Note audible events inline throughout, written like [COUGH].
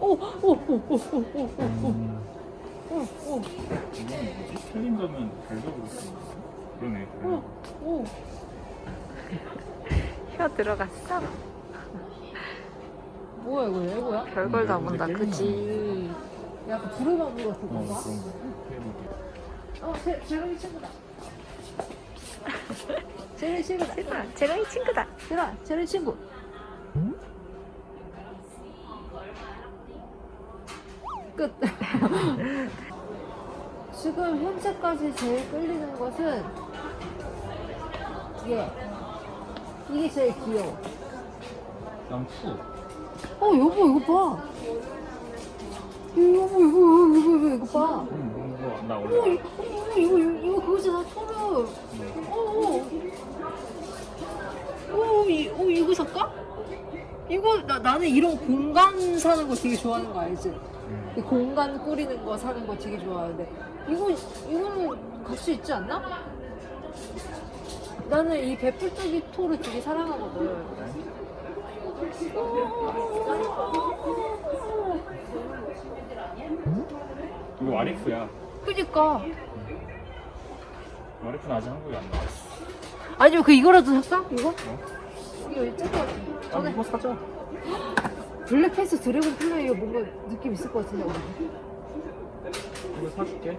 오, 오, 오, 오, 오, 오, 오, 음, 오, 오, 틀린 거면 거 그러네. 오, 오. 혀 들어갔어? 뭐야 이거 레고야? 별걸 다 음, 본다 그지 약간 부르마블 같은 어, 건가? 해보게. 어, 제, 제롱이 친구다. [LAUGHS] 제롱이 친구다. 제가 제롱이 친구다 얘들아, 제롱이 친구. 끝. [LAUGHS] 지금 현재까지 제일 끌리는 것은 얘. 이게 제일 귀여워. 난 푸. 어, 여보, 이거 봐. 이거, 이거, 이거, 이거, 이거, 이거 봐. 응, 이거 나 어, 원래 이거, 어, 이거, 이거, 이거 그거잖아. 어, 어. 어, 이, 어, 이거 살까? 이거, 나, 나는 이런 공간 사는 거 되게 좋아하는 거 알지? 응. 이 공간 꾸리는 거 사는 거 되게 좋아하는데. 이거, 이거는 갈 수 있지 않나? 나는 이 베풀뜨기 토르 되게 사랑하거든. 이거 와리프야. 그니까. 와리프는 아직 한국에 안 나왔어. 아니면 그 이거라도 살까? 이거? 어? 이거 일찍 것 같은데. 아, 이거 사자. 블랙패스 드래곤 플레이어 뭔가 느낌 있을 것 같은데. 이거 사줄게.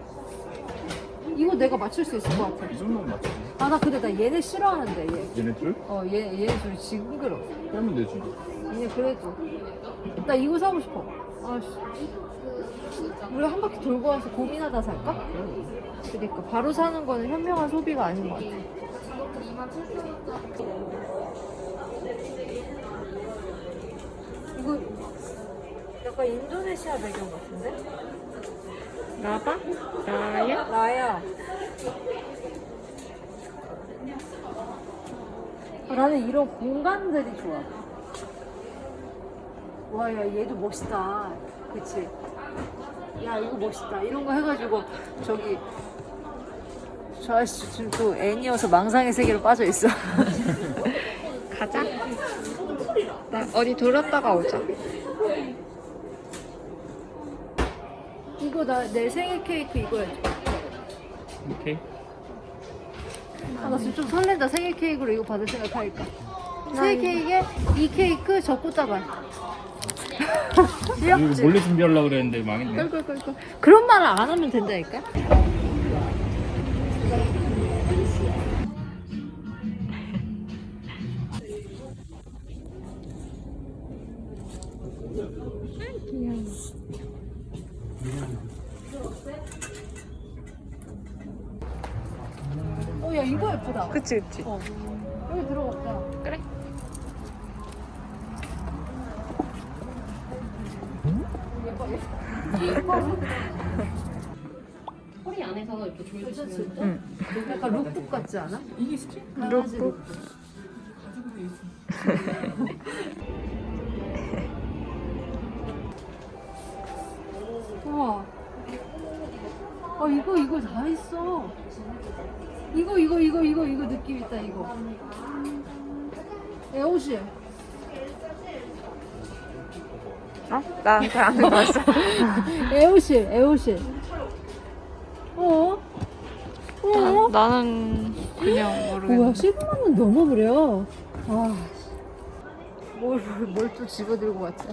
이거 내가 맞출 수 있을 것 같아. 이 정도면 맞지. 아, 나 근데 나 얘네 싫어하는데, 얘. 얘네 둘? 어, 얘, 얘네 좀 징그러. 빼면 되지. 얘 그래도. 나 이거 사고 싶어. 아씨. 우리 한 바퀴 돌고 와서 고민하다 살까? 그러니까 바로 사는 거는 현명한 소비가 아닌 것 같아. 이거 약간 인도네시아 배경 같은데? 나봐? 나야? 나야. 아, 나는 이런 공간들이 좋아. 와, 야, 얘도 멋있다. 그치? 야, 이거 멋있다. 이런 거 해가지고, 저기, 저 아저씨 지금 또 애니여서 망상의 세계로 빠져 있어. [LAUGHS] 가자 나 어디 돌았다가 오자 이거 나 내 생일 케이크 이거 해줘. 오케이. 아, 나 지금 좀 설렌다. 생일 케이크로 이거 받을 생각하니까. 생일 케이크에 이 케이크 저 꽃다발. 이거 귀엽지? 몰래 준비하려고 그랬는데 망했네. 꿀꿀꿀꿀. 그런 말을 안 하면 된다니까? [LAUGHS] 어, 야, 이거 예쁘다. 그치 그치 어. 여기 들어갔다. 그래 허리 안에서 이렇게 조여주시면? 응. 약간 룩북 같지 않아? 이게 스킨? 강아지 룩북. [LAUGHS] 우와. 아 이거 이거 다 있어. 이거 이거 이거 이거 이거 느낌 있다 이거. 에오시. 어? 나한테 안 해봤어 에오시 에오시. 어? 어? 나는 그냥 모르겠네 뭐야 15만 원 넘어버려. 아. 뭘뭘 또 집어들고 왔지?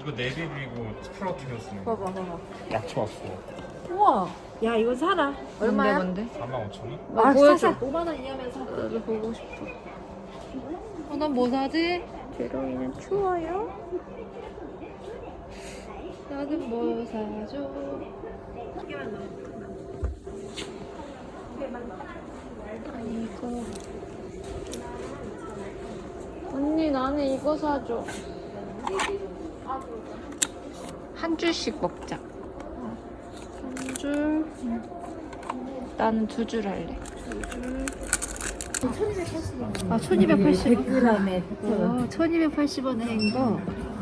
이거 네비비고 스프라우트가 쓰는 거. 봐봐 봐봐. 약초 왔어. 우와. 야 이거 사라. 얼마야? 뭔데 45,000원? 아, 보여줘. 사자. 5만 원이냐면서. 나도 보고 싶어 어, 난뭐 사지? 제롱이는 추워요? 나는 뭐 사줘? 이거 언니 나는 이거 사줘 한 줄씩 먹자 한 줄 나는 두 줄 할래 아, 1280원. 100g에 1280원에 한 거. 오.